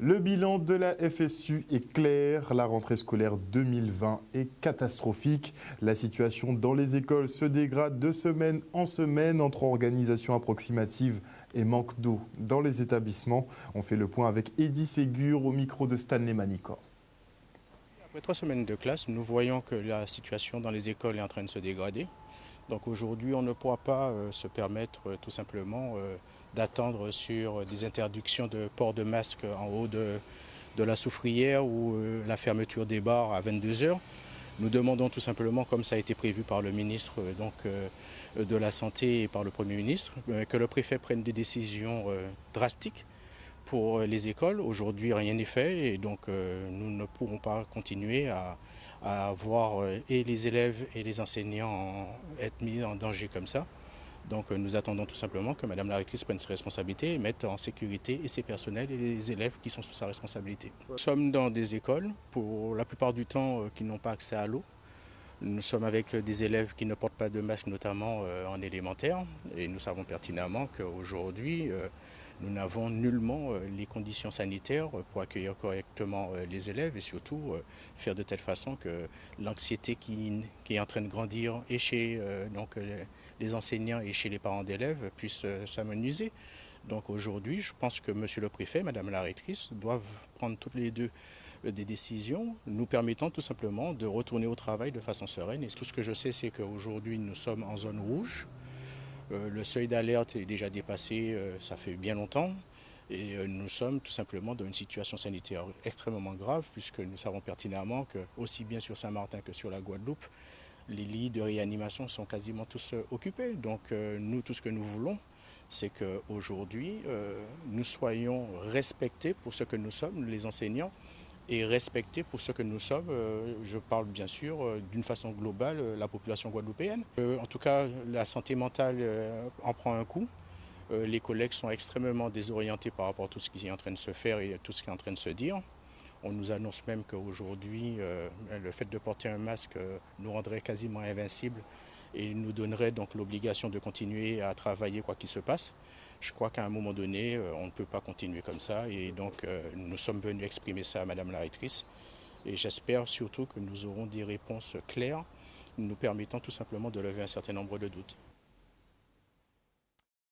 Le bilan de la FSU est clair. La rentrée scolaire 2020 est catastrophique. La situation dans les écoles se dégrade de semaine en semaine entre organisation approximative et manque d'eau dans les établissements. On fait le point avec Eddie Ségur au micro de Stanley Manicor. Après trois semaines de classe, nous voyons que la situation dans les écoles est en train de se dégrader. Donc aujourd'hui, on ne pourra pas euh, se permettre euh, tout simplement euh, d'attendre sur des interdictions de port de masque en haut de, la soufrière ou la fermeture des bars à 22 heures. Nous demandons tout simplement, comme ça a été prévu par le ministre de la Santé et par le Premier ministre, que le préfet prenne des décisions drastiques pour les écoles. Aujourd'hui, rien n'est fait et donc nous ne pourrons pas continuer à, à voir euh, et les élèves et les enseignants être mis en danger comme ça. Donc euh, nous attendons tout simplement que Madame la rectrice prenne ses responsabilités et mette en sécurité et ses personnels et les élèves qui sont sous sa responsabilité. Nous sommes dans des écoles, pour la plupart du temps, euh, qui n'ont pas accès à l'eau. Nous sommes avec des élèves qui ne portent pas de masque, notamment en élémentaire, et nous savons pertinemment qu'aujourd'hui, nous n'avons nullement euh, les conditions sanitaires pour accueillir correctement euh, les élèves et surtout euh, faire de telle façon que l'anxiété qui, est en train de grandir et chez donc, les enseignants et chez les parents d'élèves puisse s'amenuiser. Donc aujourd'hui, je pense que Monsieur le Préfet, Madame la Rectrice doivent prendre toutes les deux des décisions nous permettant tout simplement de retourner au travail de façon sereine. Et tout ce que je sais, c'est qu'aujourd'hui, nous sommes en zone rouge. Euh, le seuil d'alerte est déjà dépassé, euh, ça fait bien longtemps. Et euh, nous sommes tout simplement dans une situation sanitaire extrêmement grave, puisque nous savons pertinemment que, aussi bien sur Saint-Martin que sur la Guadeloupe, les lits de réanimation sont quasiment tous occupés. Donc nous, tout ce que nous voulons, c'est qu'aujourd'hui, nous soyons respectés pour ce que nous sommes, les enseignants, et respecter pour ce que nous sommes. Euh, je parle bien sûr euh, d'une façon globale euh, la population guadeloupéenne. En tout cas, la santé mentale en prend un coup. Les collègues sont extrêmement désorientés par rapport à tout ce qui est en train de se faire et tout ce qui est en train de se dire. On nous annonce même qu'aujourd'hui, le fait de porter un masque nous rendrait quasiment invincibles et nous donnerait donc l'obligation de continuer à travailler quoi qu'il se passe. Je crois qu'à un moment donné, euh, on ne peut pas continuer comme ça et donc euh, nous sommes venus exprimer ça à Madame la rectrice et j'espère surtout que nous aurons des réponses claires nous permettant tout simplement de lever un certain nombre de doutes.